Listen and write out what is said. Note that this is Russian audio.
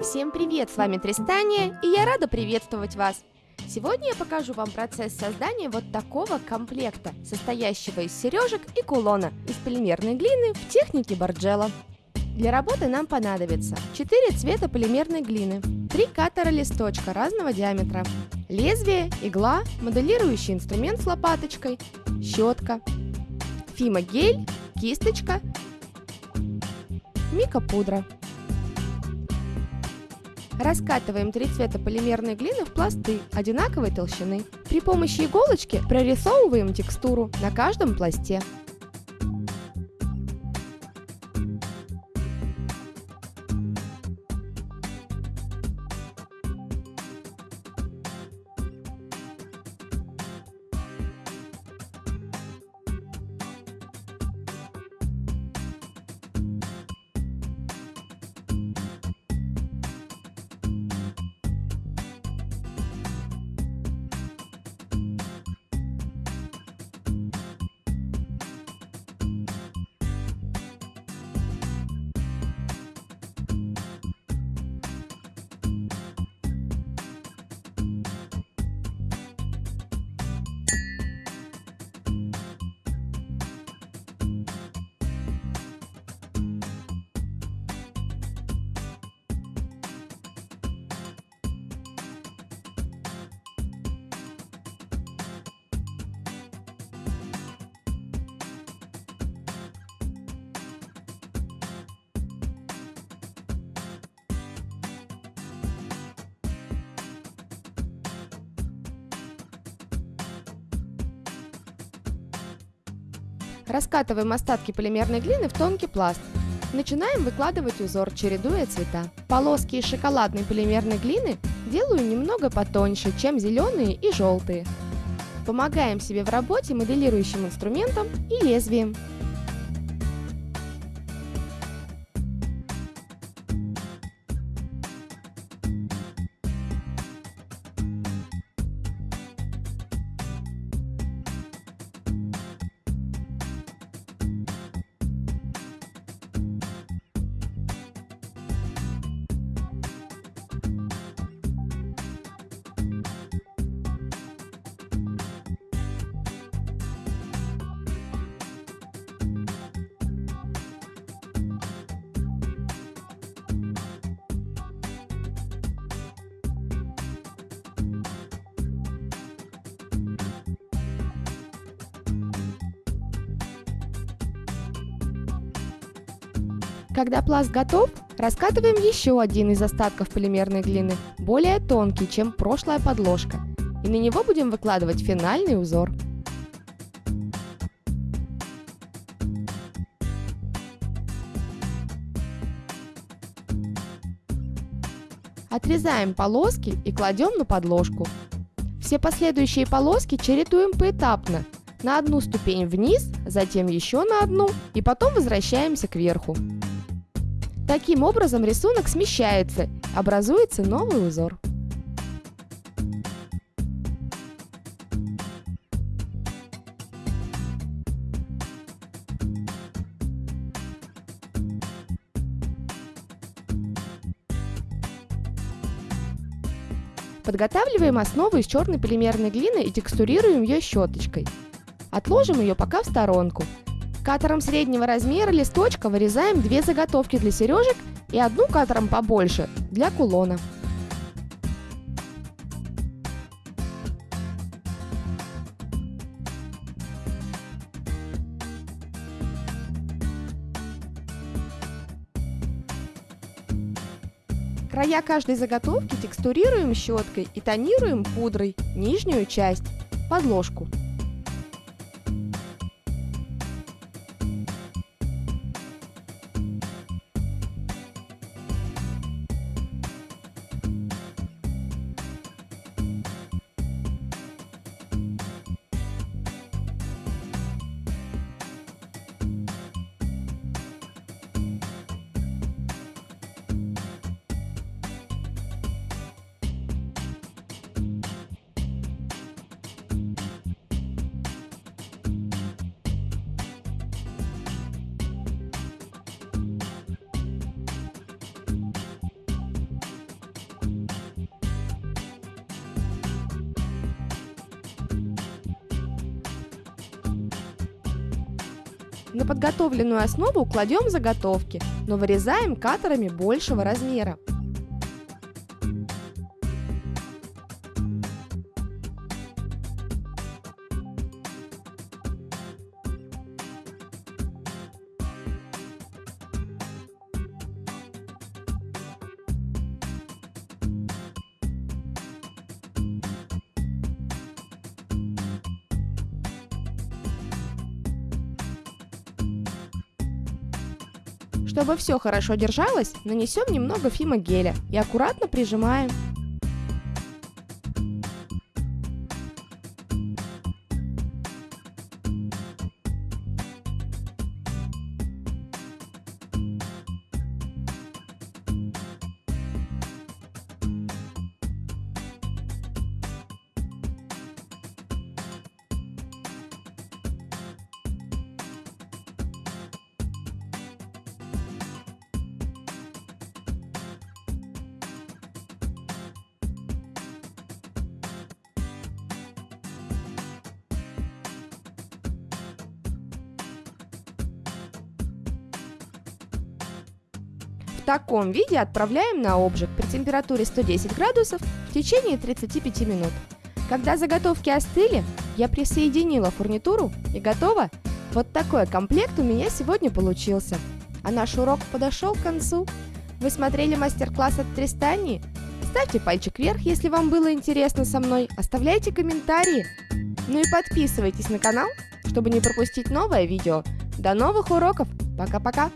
Всем привет, с вами Тристания, и я рада приветствовать вас. Сегодня я покажу вам процесс создания вот такого комплекта, состоящего из сережек и кулона из полимерной глины в технике Барджела. Для работы нам понадобится 4 цвета полимерной глины, 3 катера листочка разного диаметра, лезвие, игла, моделирующий инструмент с лопаточкой, щетка, фима-гель, кисточка, мика-пудра. Раскатываем три цвета полимерной глины в пласты одинаковой толщины. При помощи иголочки прорисовываем текстуру на каждом пласте. Раскатываем остатки полимерной глины в тонкий пласт. Начинаем выкладывать узор, чередуя цвета. Полоски из шоколадной полимерной глины делаю немного потоньше, чем зеленые и желтые. Помогаем себе в работе моделирующим инструментом и лезвием. Когда пласт готов, раскатываем еще один из остатков полимерной глины, более тонкий, чем прошлая подложка, и на него будем выкладывать финальный узор. Отрезаем полоски и кладем на подложку. Все последующие полоски чередуем поэтапно. На одну ступень вниз, затем еще на одну и потом возвращаемся кверху. Таким образом рисунок смещается, образуется новый узор. Подготавливаем основу из черной полимерной глины и текстурируем ее щеточкой. Отложим ее пока в сторонку, Катером среднего размера листочка вырезаем две заготовки для сережек и одну катером побольше для кулона. Края каждой заготовки текстурируем щеткой и тонируем пудрой нижнюю часть, подложку. На подготовленную основу кладем заготовки, но вырезаем катерами большего размера. Чтобы все хорошо держалось, нанесем немного фимогеля и аккуратно прижимаем. Таком виде отправляем на обжиг при температуре 110 градусов в течение 35 минут. Когда заготовки остыли, я присоединила фурнитуру и готово. Вот такой комплект у меня сегодня получился. А наш урок подошел к концу. Вы смотрели мастер-класс от Тристании? Ставьте пальчик вверх, если вам было интересно со мной, оставляйте комментарии. Ну и подписывайтесь на канал, чтобы не пропустить новое видео. До новых уроков! Пока-пока!